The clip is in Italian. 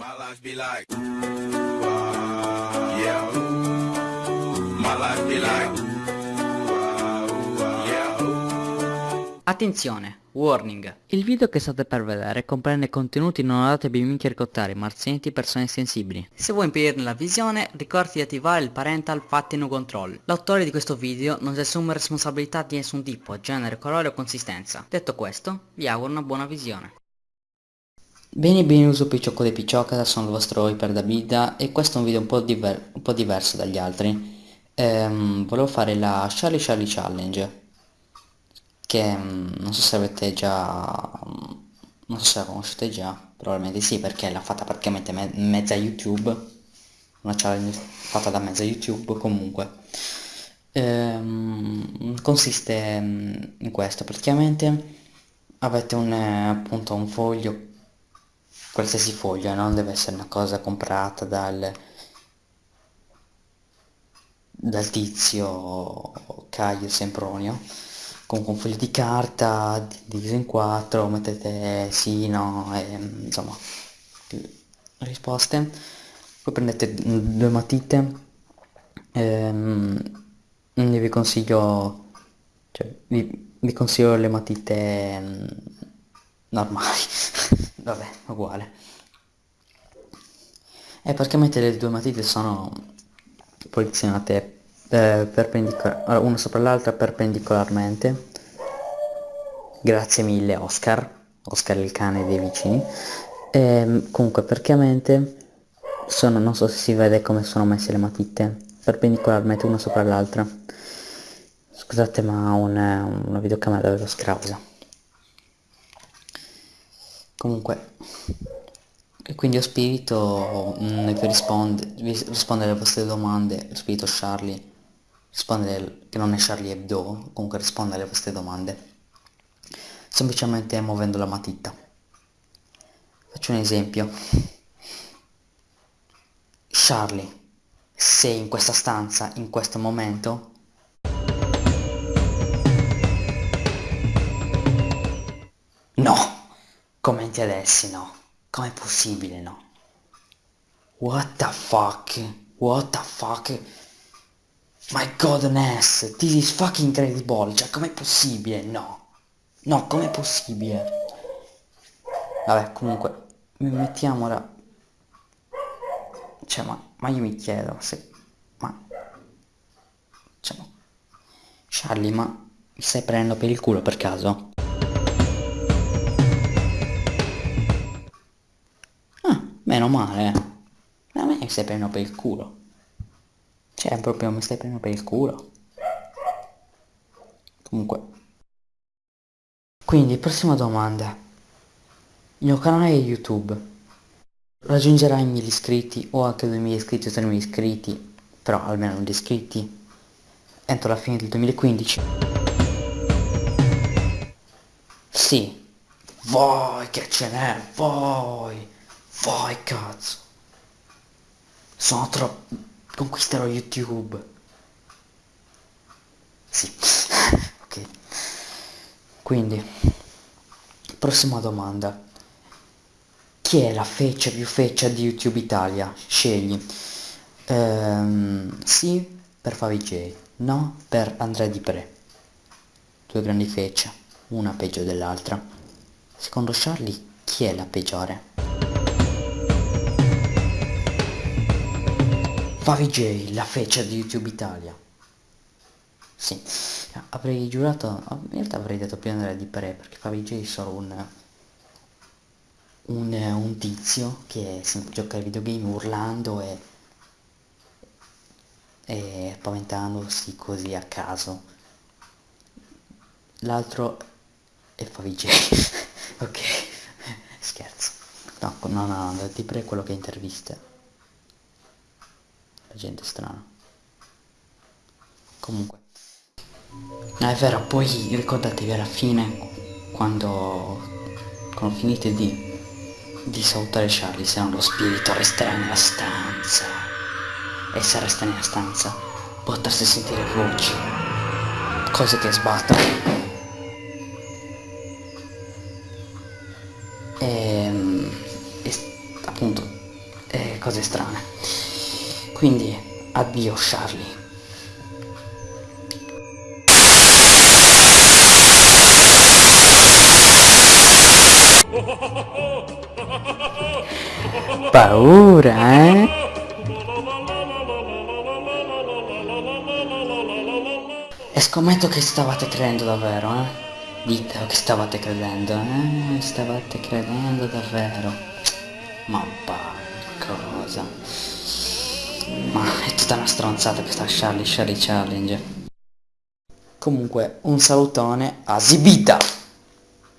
My life be like, ooh, ah, yeah, ooh. My life be like. Attenzione, warning. Il video che state per vedere comprende contenuti non adatti a bimbi ricottari, marzianti e persone sensibili. Se vuoi impedirne la visione, ricordati di attivare il parental fatting control. L'autore di questo video non si assume responsabilità di nessun tipo, genere, colore o consistenza. Detto questo, vi auguro una buona visione. Bene benvenuto Picciocco dei Picciocca, sono il vostro Iper Davida e questo è un video un po', diver un po diverso dagli altri. Ehm, volevo fare la Charlie Charlie Challenge, che mm, non so se avete già... non so se la conoscete già, probabilmente sì perché l'ha fatta praticamente me mezza YouTube, una challenge fatta da mezza YouTube comunque. Ehm, consiste mm, in questo, praticamente avete un, eh, appunto un foglio qualsiasi foglia, non deve essere una cosa comprata dal, dal tizio Caio Sempronio. Comunque un foglio di carta diviso in quattro, mettete sì, no, e, insomma, risposte. Poi prendete due matite, ehm, vi consiglio, cioè, vi, vi consiglio le matite normali vabbè uguale. E praticamente le due matite sono posizionate eh, una sopra l'altra perpendicolarmente. Grazie mille Oscar. Oscar il cane dei vicini. E, ehm, comunque praticamente sono non so se si vede come sono messe le matite. Perpendicolarmente una sopra l'altra. Scusate ma una, una videocamera davvero scrausa comunque e quindi lo spirito mh, mm, vi risponde, risponde alle vostre domande lo spirito Charlie risponde che non è Charlie Hebdo comunque risponde alle vostre domande semplicemente muovendo la matita. Faccio un esempio. Charlie sei in questa stanza in questo momento Commenti adesso, no? Com'è possibile, no? What the fuck? What the fuck? My godness, this is fucking incredible, cioè com'è possibile? No. No, com'è possibile? Vabbè, comunque, mettiamo ora... Cioè, ma, ma io mi chiedo se... Ma... Cioè, ma... Charlie, ma mi stai prendendo per il culo per caso? Meno male. A me mi stai prendendo per il culo. Cioè, proprio mi stai prendendo per il culo. Comunque. Quindi, prossima domanda. Il mio canale YouTube raggiungerà i 1000 iscritti o anche 2000 iscritti o 3000 iscritti, però almeno 1000 iscritti, entro la fine del 2015. Sì, voi che ce n'è, voi! Vai cazzo. Sono troppo... Conquisterò YouTube. Sì. ok. Quindi. Prossima domanda. Chi è la feccia più feccia di YouTube Italia? Scegli. Ehm, sì per Favi no per Andrea Di Pre. Due grandi fecce, una peggio dell'altra. Secondo Charlie, chi è la peggiore? Favi J, la feccia di YouTube Italia. Sì, avrei giurato, in realtà avrei detto più Andrea di Pre, perché Favi J è solo un, un, un tizio che gioca ai videogame urlando e, e paventandosi così a caso. L'altro è Favi J, ok, scherzo. No, no, no, di Pre quello che intervista gente strana. Comunque. No è vero poi ricordatevi alla fine quando quando finite di di salutare Charlie se no lo spirito resterà nella stanza. E se resta nella stanza potreste sentire voci cose che sbattono. E, ehm, e appunto cose strane. Quindi, addio Charlie. Paura, eh? E scommetto che stavate credendo davvero, eh? Dite che stavate credendo, eh? Stavate credendo davvero. Ma va, cosa? Ma è tutta una stronzata questa Charlie Charlie Challenge. Comunque, un salutone a Zibita!